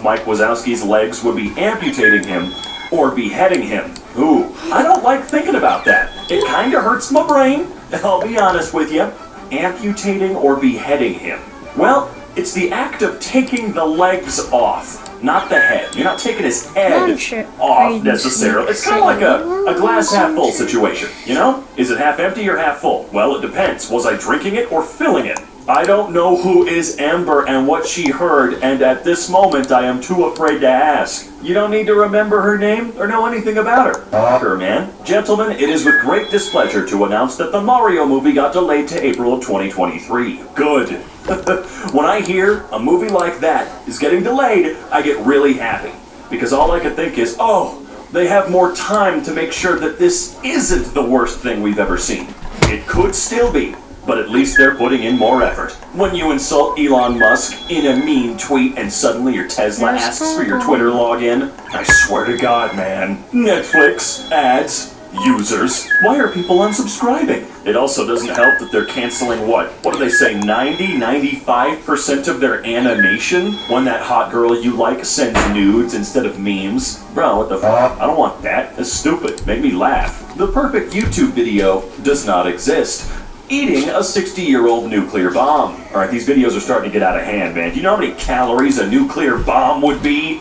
Mike Wazowski's legs would be amputating him or beheading him. Ooh, I don't like thinking about that. It kinda hurts my brain, I'll be honest with you. Amputating or beheading him. Well, it's the act of taking the legs off, not the head. You're not taking his head sure- off necessarily. It's kind of like a, a glass half full situation, you know? Is it half empty or half full? Well, it depends. Was I drinking it or filling it? I don't know who is Amber and what she heard, and at this moment I am too afraid to ask. You don't need to remember her name or know anything about her. Uh-huh. Sure, man. Gentlemen, it is with great displeasure to announce that the Mario movie got delayed to April of 2023. Good. when I hear a movie like that is getting delayed, I get really happy. Because all I can think is, oh, they have more time to make sure that this isn't the worst thing we've ever seen. It could still be, but at least they're putting in more effort. When you insult Elon Musk in a mean tweet and suddenly your Tesla There's asks for your Twitter login, I swear to God, man. Netflix, ads, users. Why are people unsubscribing? It also doesn't help that they're canceling what? What do they say? 90, 95% of their animation when that hot girl you like sends nudes instead of memes? Bro, what the fuck? I don't want that. That's stupid. Make me laugh. The perfect YouTube video does not exist. Eating a 60 year old nuclear bomb. Alright, these videos are starting to get out of hand, man. Do you know how many calories a nuclear bomb would be?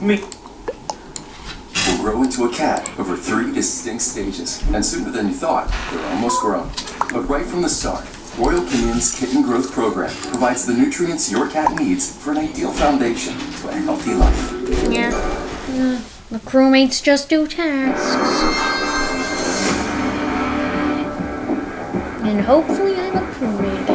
Me. will grow into a cat over three distinct stages, and sooner than you thought, they're almost grown. But right from the start, Royal Canin's Kitten Growth Program provides the nutrients your cat needs for an ideal foundation to a healthy life. Yeah. Uh, the crewmates just do tasks. And hopefully I'm a crewmate.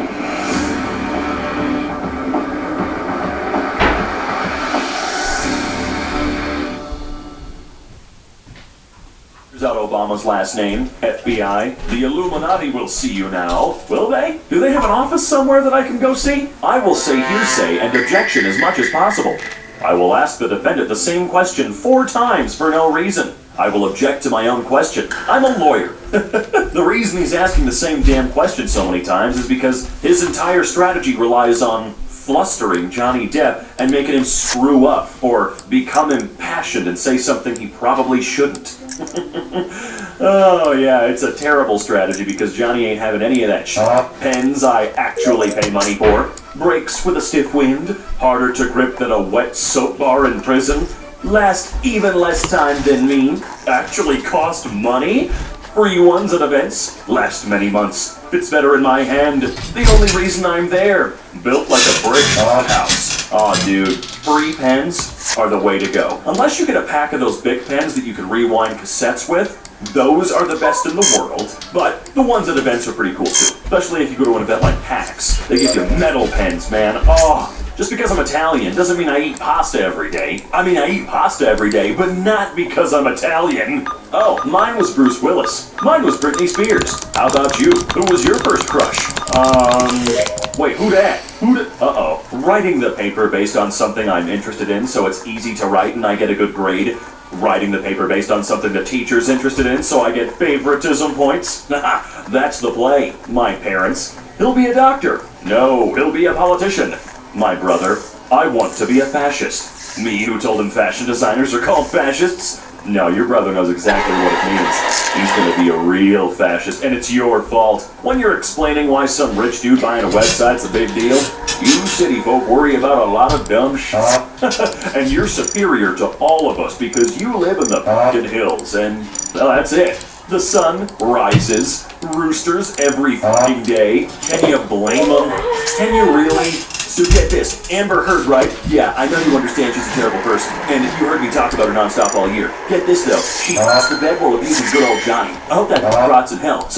Here's out Obama's last name, FBI. The Illuminati will see you now. Will they? Do they have an office somewhere that I can go see? I will say hearsay and objection as much as possible. I will ask the defendant the same question four times for no reason. I will object to my own question. I'm a lawyer. the reason he's asking the same damn question so many times is because his entire strategy relies on flustering Johnny Depp and making him screw up or become impassioned and say something he probably shouldn't. oh yeah, it's a terrible strategy because Johnny ain't having any of that shit. Uh-huh. Pens I actually pay money for. Brakes with a stiff wind, harder to grip than a wet soap bar in prison. Last even less time than me. Actually cost money. Free ones at events. Last many months. Fits better in my hand. The only reason I'm there. Built like a brick house. Aw, dude. Free pens are the way to go. Unless you get a pack of those big pens that you can rewind cassettes with, those are the best in the world. But the ones at events are pretty cool too. Especially if you go to an event like PAX. They give you metal pens, man. Oh, just because I'm Italian doesn't mean I eat pasta every day. I mean, I eat pasta every day, but not because I'm Italian. Oh, mine was Bruce Willis. Mine was Britney Spears. How about you? Who was your first crush? Um, wait, who dat? Who da- Uh-oh. Writing the paper based on something I'm interested in so it's easy to write and I get a good grade. Writing the paper based on something the teacher's interested in so I get favoritism points. That's the play. My parents. He'll be a doctor. No, he'll be a politician. My brother. I want to be a fascist. Me who told him fashion designers are called fascists? No, your brother knows exactly what it means. He's gonna be a real fascist, and it's your fault. When you're explaining why some rich dude buying a website's a big deal, you city folk worry about a lot of dumb shit. Uh-huh. and you're superior to all of us because you live in the uh-huh. fucking hills, and well, that's it. The sun rises, roosters every uh-huh. fucking day. Can you blame them? Can you really? So get this, Amber Heard, right? Yeah, I know you understand she's a terrible person, and you heard me talk about her nonstop all year. Get this though, she lost the bed while abusing good old Johnny. I hope that rots in hell.